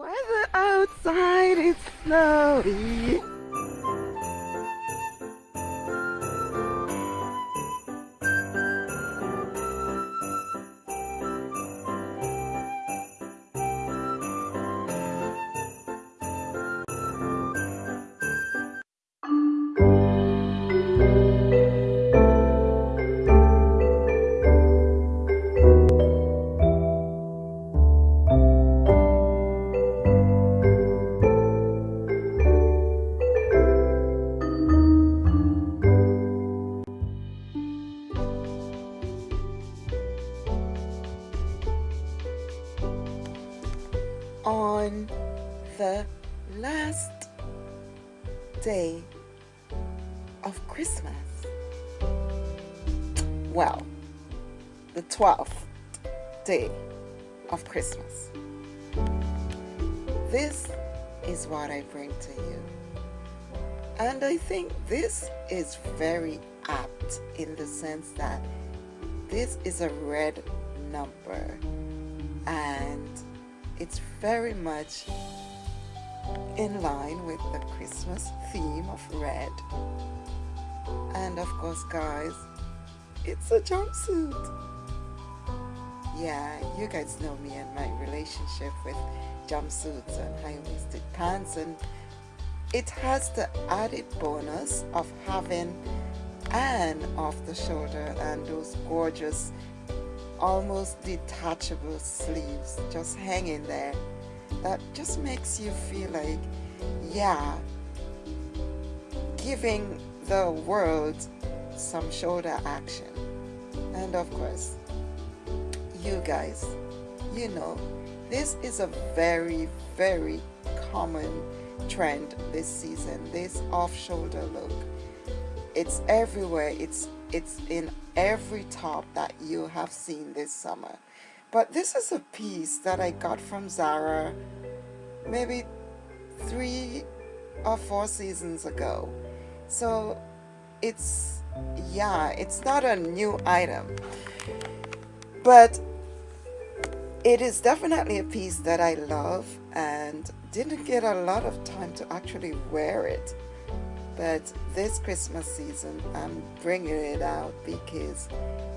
weather outside is snowy. On the last day of Christmas. Well, the 12th day of Christmas. This is what I bring to you. And I think this is very apt in the sense that this is a red number and it's very much in line with the Christmas theme of red. And of course, guys, it's a jumpsuit. Yeah, you guys know me and my relationship with jumpsuits and high-waisted pants and it has the added bonus of having an off the shoulder and those gorgeous almost detachable sleeves just hanging there. That just makes you feel like yeah giving the world some shoulder action. And of course you guys you know this is a very very common trend this season this off-shoulder look. It's everywhere. It's it's in every top that you have seen this summer. But this is a piece that I got from Zara maybe three or four seasons ago. So it's, yeah, it's not a new item. But it is definitely a piece that I love and didn't get a lot of time to actually wear it but this Christmas season I'm bringing it out because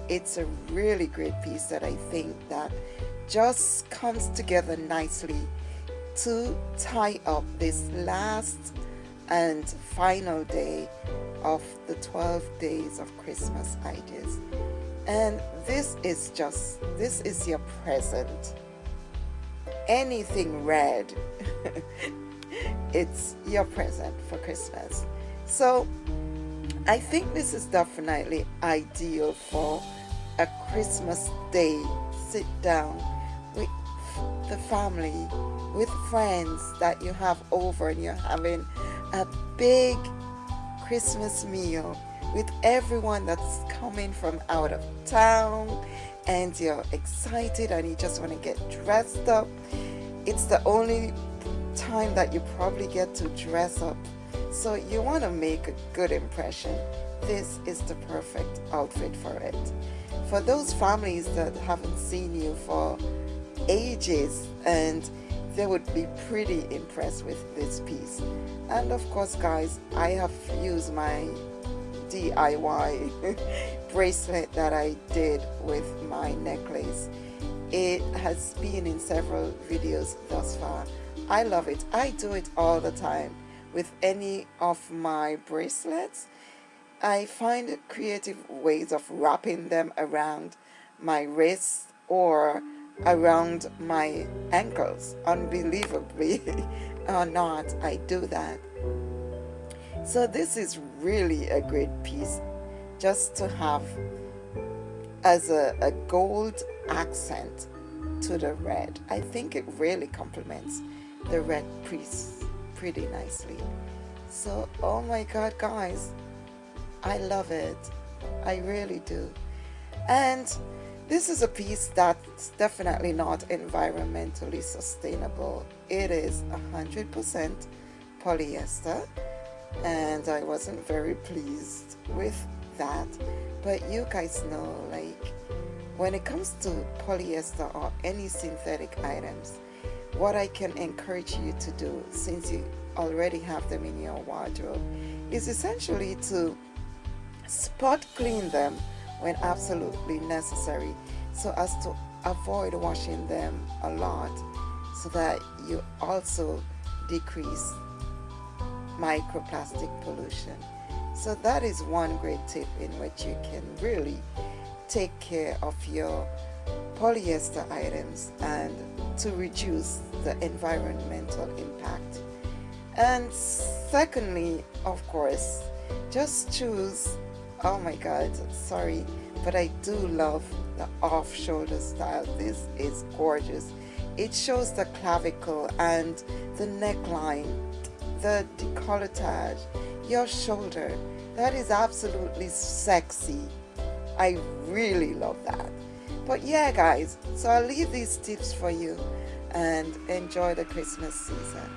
it's a really great piece that I think that just comes together nicely to tie up this last and final day of the 12 days of Christmas ideas. And this is just this is your present. Anything red it's your present for Christmas so I think this is definitely ideal for a Christmas day sit down with the family with friends that you have over and you're having a big Christmas meal with everyone that's coming from out of town and you're excited and you just want to get dressed up. It's the only time that you probably get to dress up so you want to make a good impression. This is the perfect outfit for it. For those families that haven't seen you for ages and they would be pretty impressed with this piece. And of course guys, I have used my DIY bracelet that I did with my necklace. It has been in several videos thus far. I love it. I do it all the time with any of my bracelets. I find creative ways of wrapping them around my wrists or around my ankles. Unbelievably or not, I do that. So this is really a great piece just to have as a, a gold accent to the red. I think it really complements the red piece pretty nicely. So oh my god guys I love it. I really do. And this is a piece that's definitely not environmentally sustainable. It is 100% polyester and I wasn't very pleased with that. But you guys know like when it comes to polyester or any synthetic items what I can encourage you to do since you already have them in your wardrobe is essentially to spot clean them when absolutely necessary so as to avoid washing them a lot so that you also decrease microplastic pollution. So that is one great tip in which you can really take care of your polyester items and to reduce the environmental impact. And secondly, of course, just choose, oh my God, sorry, but I do love the off-shoulder style. This is gorgeous. It shows the clavicle and the neckline, the decolletage, your shoulder. That is absolutely sexy. I really love that. But yeah, guys, so I'll leave these tips for you and enjoy the Christmas season.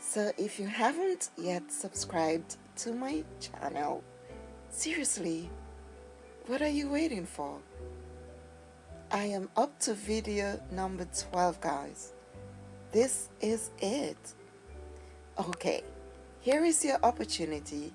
So if you haven't yet subscribed to my channel, seriously, what are you waiting for? I am up to video number 12 guys. This is it. Okay, here is your opportunity.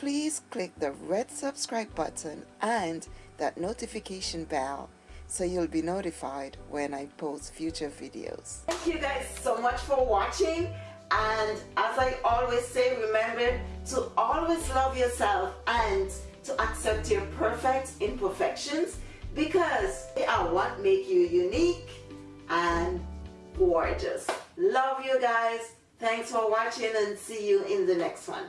Please click the red subscribe button and that notification bell so you'll be notified when I post future videos. Thank you guys so much for watching and as I always say remember to always love yourself and to accept your perfect imperfections because they are what make you unique and gorgeous. Love you guys. Thanks for watching and see you in the next one.